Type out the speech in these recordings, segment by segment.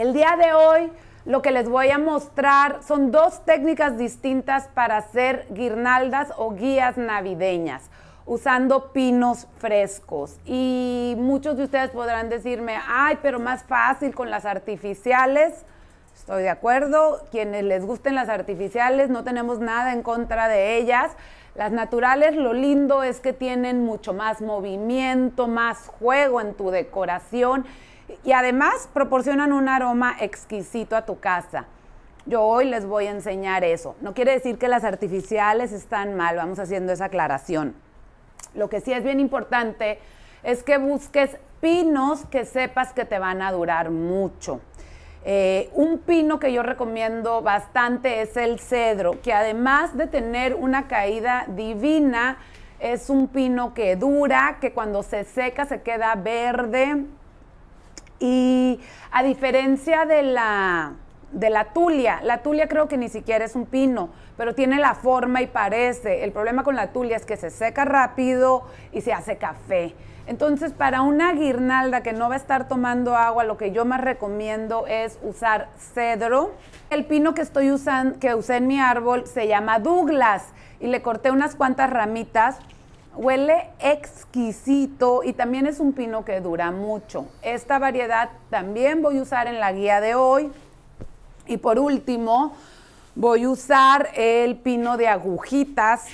El día de hoy lo que les voy a mostrar son dos técnicas distintas para hacer guirnaldas o guías navideñas usando pinos frescos. Y muchos de ustedes podrán decirme, ay, pero más fácil con las artificiales. Estoy de acuerdo, quienes les gusten las artificiales, no tenemos nada en contra de ellas. Las naturales, lo lindo es que tienen mucho más movimiento, más juego en tu decoración y además proporcionan un aroma exquisito a tu casa. Yo hoy les voy a enseñar eso. No quiere decir que las artificiales están mal, vamos haciendo esa aclaración. Lo que sí es bien importante es que busques pinos que sepas que te van a durar mucho. Eh, un pino que yo recomiendo bastante es el cedro, que además de tener una caída divina, es un pino que dura, que cuando se seca se queda verde. Y a diferencia de la, de la tulia, la tulia creo que ni siquiera es un pino, pero tiene la forma y parece. El problema con la tulia es que se seca rápido y se hace café. Entonces, para una guirnalda que no va a estar tomando agua, lo que yo más recomiendo es usar cedro. El pino que estoy usando, que usé en mi árbol, se llama Douglas y le corté unas cuantas ramitas. Huele exquisito y también es un pino que dura mucho. Esta variedad también voy a usar en la guía de hoy. Y por último, voy a usar el pino de agujitas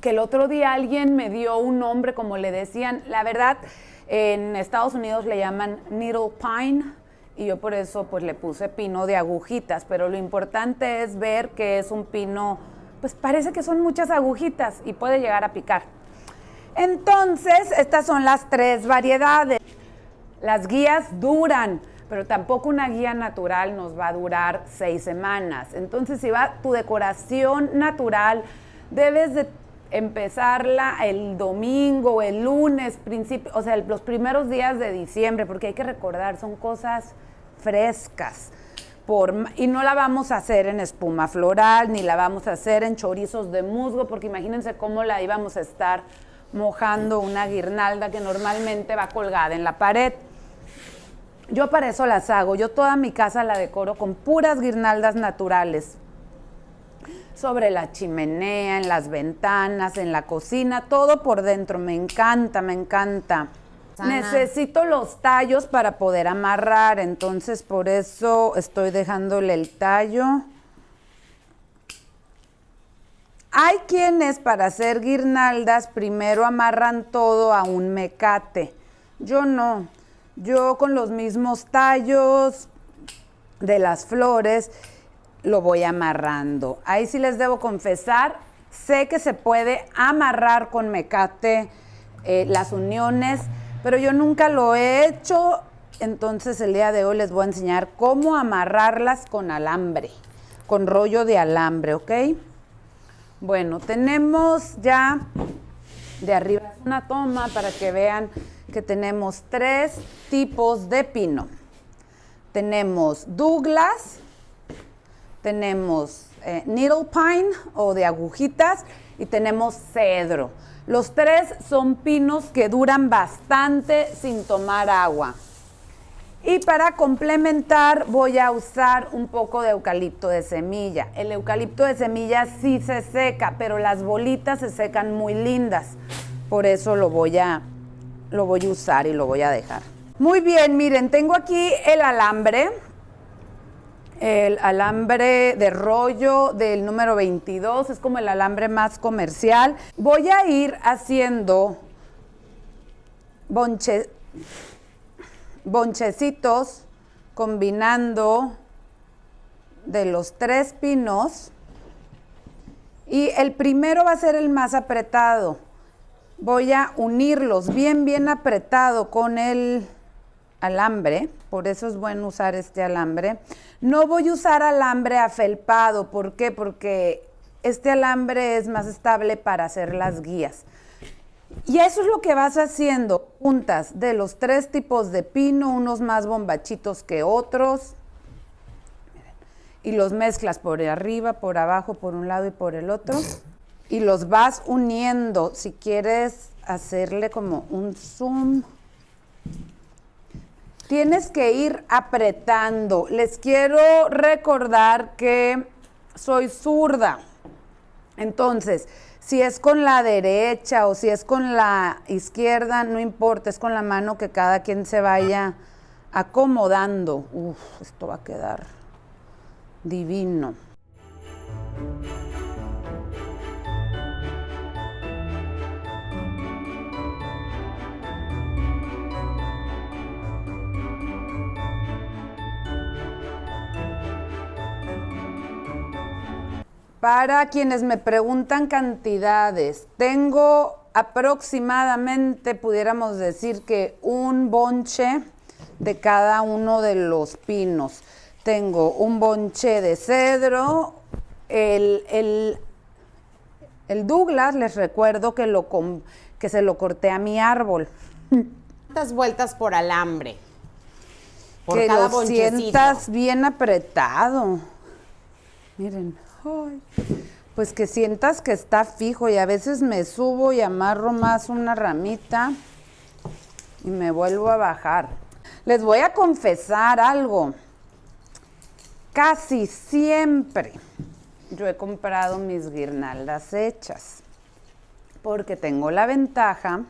que el otro día alguien me dio un nombre, como le decían, la verdad, en Estados Unidos le llaman needle pine y yo por eso pues le puse pino de agujitas, pero lo importante es ver que es un pino, pues parece que son muchas agujitas y puede llegar a picar. Entonces, estas son las tres variedades. Las guías duran, pero tampoco una guía natural nos va a durar seis semanas. Entonces, si va tu decoración natural, debes de empezarla el domingo, el lunes, principio, o sea, los primeros días de diciembre, porque hay que recordar, son cosas frescas. Y no la vamos a hacer en espuma floral, ni la vamos a hacer en chorizos de musgo, porque imagínense cómo la íbamos a estar mojando una guirnalda que normalmente va colgada en la pared. Yo para eso las hago, yo toda mi casa la decoro con puras guirnaldas naturales, sobre la chimenea, en las ventanas, en la cocina, todo por dentro. Me encanta, me encanta. Necesito los tallos para poder amarrar, entonces por eso estoy dejándole el tallo. Hay quienes para hacer guirnaldas primero amarran todo a un mecate. Yo no. Yo con los mismos tallos de las flores lo voy amarrando. Ahí sí les debo confesar, sé que se puede amarrar con mecate eh, las uniones, pero yo nunca lo he hecho, entonces el día de hoy les voy a enseñar cómo amarrarlas con alambre, con rollo de alambre, ¿ok? Bueno, tenemos ya de arriba una toma para que vean que tenemos tres tipos de pino. Tenemos Douglas, tenemos eh, needle pine o de agujitas y tenemos cedro. Los tres son pinos que duran bastante sin tomar agua. Y para complementar voy a usar un poco de eucalipto de semilla. El eucalipto de semilla sí se seca, pero las bolitas se secan muy lindas. Por eso lo voy a, lo voy a usar y lo voy a dejar. Muy bien, miren, tengo aquí el alambre el alambre de rollo del número 22, es como el alambre más comercial. Voy a ir haciendo bonchecitos combinando de los tres pinos y el primero va a ser el más apretado. Voy a unirlos bien, bien apretado con el alambre, por eso es bueno usar este alambre. No voy a usar alambre afelpado, ¿por qué? Porque este alambre es más estable para hacer las guías. Y eso es lo que vas haciendo, puntas de los tres tipos de pino, unos más bombachitos que otros, y los mezclas por arriba, por abajo, por un lado y por el otro, y los vas uniendo. Si quieres hacerle como un zoom, tienes que ir apretando. Les quiero recordar que soy zurda. Entonces, si es con la derecha o si es con la izquierda, no importa, es con la mano que cada quien se vaya acomodando. Uf, esto va a quedar divino. Para quienes me preguntan cantidades, tengo aproximadamente, pudiéramos decir que un bonche de cada uno de los pinos. Tengo un bonche de cedro, el, el, Douglas, les recuerdo que, lo, que se lo corté a mi árbol. ¿Cuántas vueltas por alambre? Por que cada lo sientas bien apretado. Miren pues que sientas que está fijo y a veces me subo y amarro más una ramita y me vuelvo a bajar. Les voy a confesar algo. Casi siempre yo he comprado mis guirnaldas hechas porque tengo la ventaja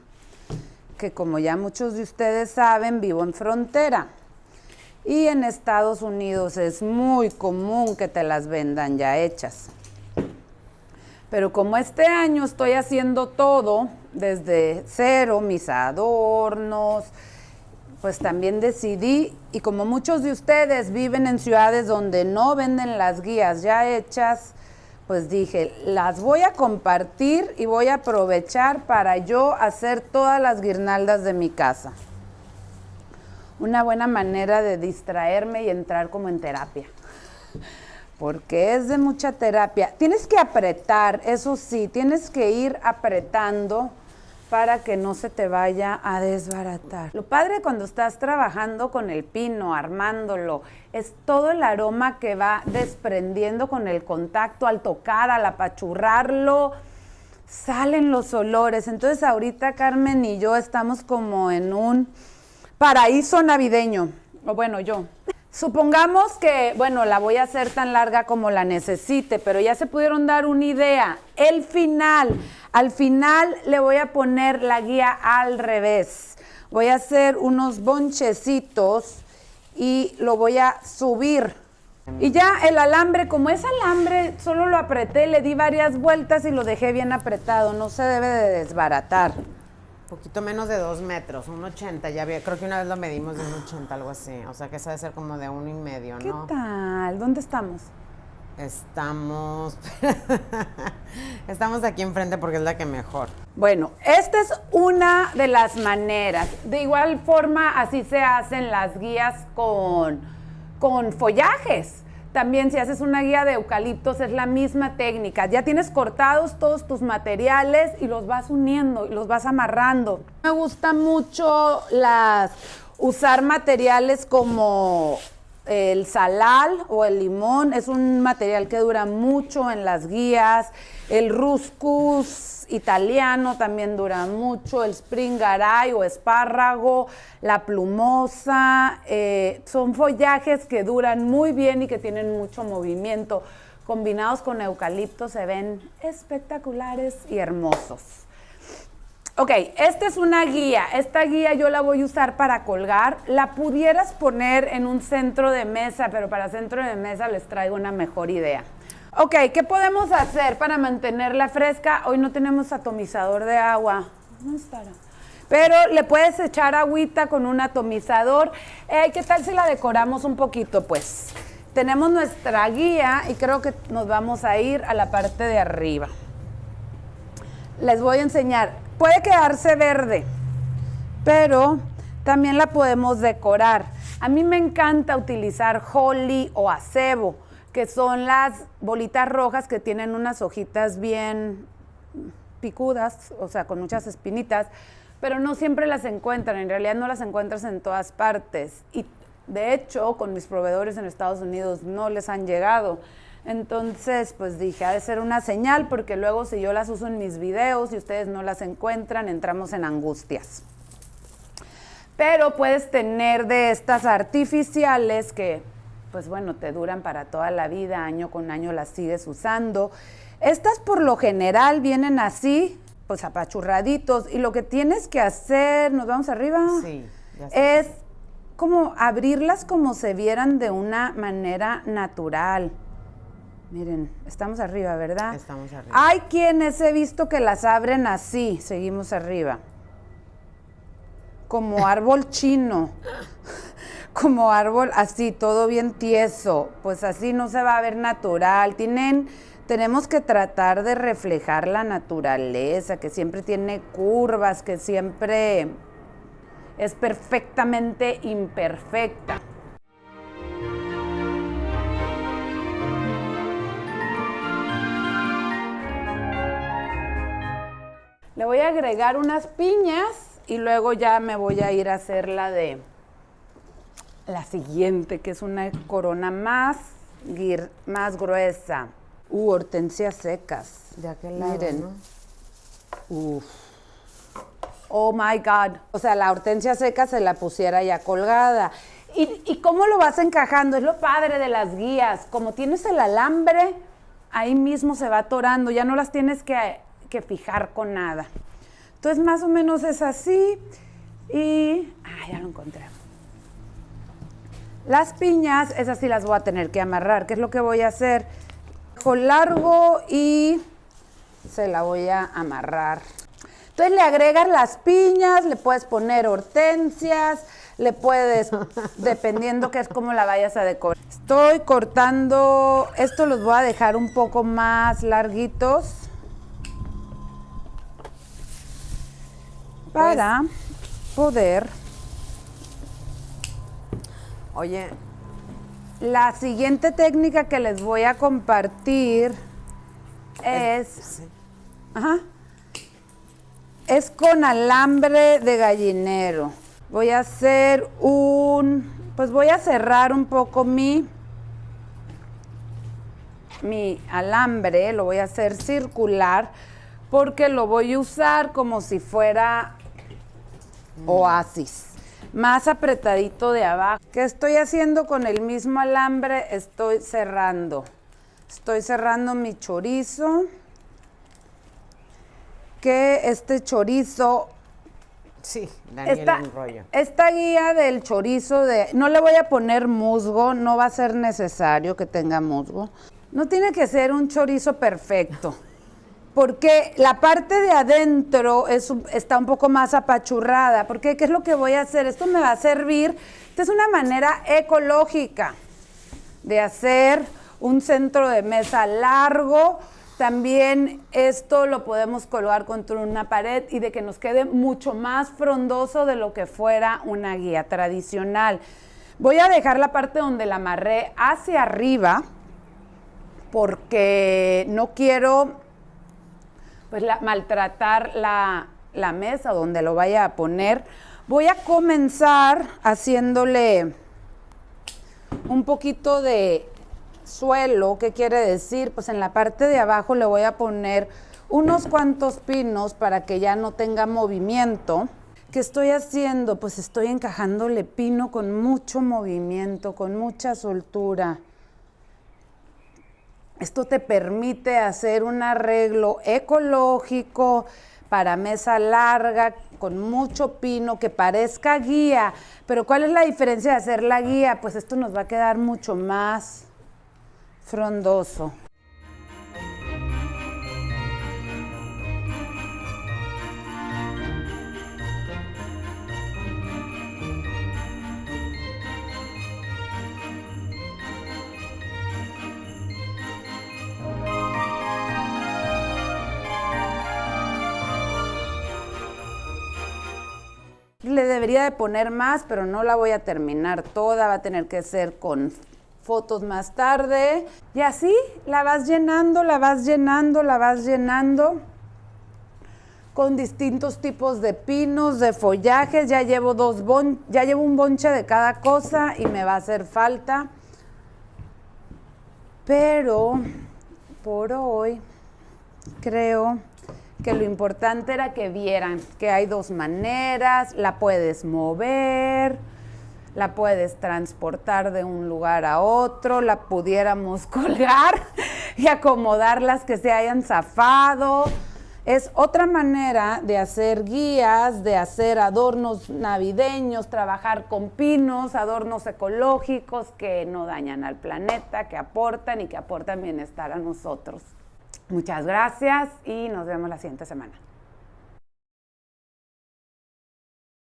que como ya muchos de ustedes saben, vivo en frontera. Y en Estados Unidos es muy común que te las vendan ya hechas. Pero como este año estoy haciendo todo desde cero, mis adornos, pues también decidí, y como muchos de ustedes viven en ciudades donde no venden las guías ya hechas, pues dije, las voy a compartir y voy a aprovechar para yo hacer todas las guirnaldas de mi casa una buena manera de distraerme y entrar como en terapia. Porque es de mucha terapia. Tienes que apretar, eso sí, tienes que ir apretando para que no se te vaya a desbaratar. Lo padre cuando estás trabajando con el pino, armándolo, es todo el aroma que va desprendiendo con el contacto al tocar, al apachurrarlo, salen los olores. Entonces ahorita Carmen y yo estamos como en un paraíso navideño, o bueno, yo. Supongamos que, bueno, la voy a hacer tan larga como la necesite, pero ya se pudieron dar una idea. El final, al final le voy a poner la guía al revés. Voy a hacer unos bonchecitos y lo voy a subir. Y ya el alambre, como es alambre, solo lo apreté, le di varias vueltas y lo dejé bien apretado, no se debe de desbaratar poquito menos de dos metros, un 80, ya había, creo que una vez lo medimos de un 80, algo así, o sea que eso debe ser como de uno y medio, ¿no? ¿Qué tal? ¿Dónde estamos? Estamos, estamos aquí enfrente porque es la que mejor. Bueno, esta es una de las maneras. De igual forma, así se hacen las guías con, con follajes. También si haces una guía de eucaliptos es la misma técnica. Ya tienes cortados todos tus materiales y los vas uniendo y los vas amarrando. Me gusta mucho las usar materiales como el salal o el limón. Es un material que dura mucho en las guías. El ruscus italiano también dura mucho, el springaray o espárrago, la plumosa, eh, son follajes que duran muy bien y que tienen mucho movimiento. Combinados con eucalipto se ven espectaculares y hermosos. Ok, esta es una guía. Esta guía yo la voy a usar para colgar. La pudieras poner en un centro de mesa, pero para centro de mesa les traigo una mejor idea. Ok, ¿qué podemos hacer para mantenerla fresca? Hoy no tenemos atomizador de agua. ¿Dónde estará? Pero le puedes echar agüita con un atomizador. Eh, ¿Qué tal si la decoramos un poquito? Pues tenemos nuestra guía y creo que nos vamos a ir a la parte de arriba. Les voy a enseñar. Puede quedarse verde, pero también la podemos decorar. A mí me encanta utilizar holly o acebo que son las bolitas rojas que tienen unas hojitas bien picudas, o sea, con muchas espinitas, pero no siempre las encuentran, en realidad no las encuentras en todas partes. Y de hecho, con mis proveedores en Estados Unidos no les han llegado. Entonces, pues dije, ha de ser una señal, porque luego si yo las uso en mis videos y ustedes no las encuentran, entramos en angustias. Pero puedes tener de estas artificiales que, pues bueno, te duran para toda la vida, año con año las sigues usando. Estas por lo general vienen así, pues apachurraditos, y lo que tienes que hacer, nos vamos arriba, Sí, ya es como abrirlas como se vieran de una manera natural. Miren, estamos arriba, ¿verdad? Estamos arriba. Hay quienes he visto que las abren así, seguimos arriba. Como árbol chino. Como árbol así, todo bien tieso. Pues así no se va a ver natural. Tienen, tenemos que tratar de reflejar la naturaleza, que siempre tiene curvas, que siempre es perfectamente imperfecta. Le voy a agregar unas piñas y luego ya me voy a ir a hacer la de la siguiente, que es una corona más, guir- más gruesa. Uh, hortensias secas. De aquel lado, Miren. ¿no? Uf. Oh my God. O sea, la hortensia seca se la pusiera ya colgada. ¿Y, y cómo lo vas encajando? Es lo padre de las guías. Como tienes el alambre, ahí mismo se va atorando. Ya no las tienes que, que fijar con nada. Entonces, más o menos es así. Y. Ah, ya lo encontré. Las piñas, esas sí las voy a tener que amarrar. ¿Qué es lo que voy a hacer? Dejo largo y se la voy a amarrar. Entonces le agregas las piñas, le puedes poner hortensias, le puedes, dependiendo que es como la vayas a decorar. Estoy cortando, esto los voy a dejar un poco más larguitos para poder. Oye, La siguiente técnica que les voy a compartir es sí. Ajá. Es con alambre de gallinero. Voy a hacer un, pues voy a cerrar un poco mi, mi alambre, lo voy a hacer circular porque lo voy a usar como si fuera oasis. Más apretadito de abajo. ¿Qué estoy haciendo con el mismo alambre? Estoy cerrando. Estoy cerrando mi chorizo que este chorizo, Sí, Daniel esta, un rollo. esta guía del chorizo de, no le voy a poner musgo, no va a ser necesario que tenga musgo. No tiene que ser un chorizo perfecto, porque la parte de adentro está un poco más apachurrada, porque ¿qué es lo que voy a hacer? Esto me va a servir, esta es una manera ecológica de hacer un centro de mesa largo. También esto lo podemos colgar contra una pared y de que nos quede mucho más frondoso de lo que fuera una guía tradicional. Voy a dejar la parte donde la amarré hacia arriba porque no quiero pues maltratar la, la mesa donde lo vaya a poner. Voy a comenzar haciéndole un poquito de suelo, ¿qué quiere decir? Pues en la parte de abajo le voy a poner unos cuantos pinos para que ya no tenga movimiento. ¿Qué estoy haciendo? Pues estoy encajándole pino con mucho movimiento, con mucha soltura. Esto te permite hacer un arreglo ecológico para mesa larga, con mucho pino, que parezca guía. Pero ¿cuál es la diferencia de hacer la guía? Pues esto nos va a quedar mucho más frondoso. Debería de poner más, pero no la voy a terminar toda, va a tener que ser con fotos más tarde. Y así la vas llenando, la vas llenando, la vas llenando con distintos tipos de pinos, de follajes. Ya llevo dos ya llevo un bonche de cada cosa y me va a hacer falta. Pero por hoy creo que lo importante era que vieran que hay dos maneras, la puedes mover, la puedes transportar de un lugar a otro, la pudiéramos colgar y acomodar las que se hayan zafado. Es otra manera de hacer guías, de hacer adornos navideños, trabajar con pinos, adornos ecológicos que no dañan al planeta, que aportan y que aportan bienestar a nosotros. Muchas gracias y nos vemos la siguiente semana.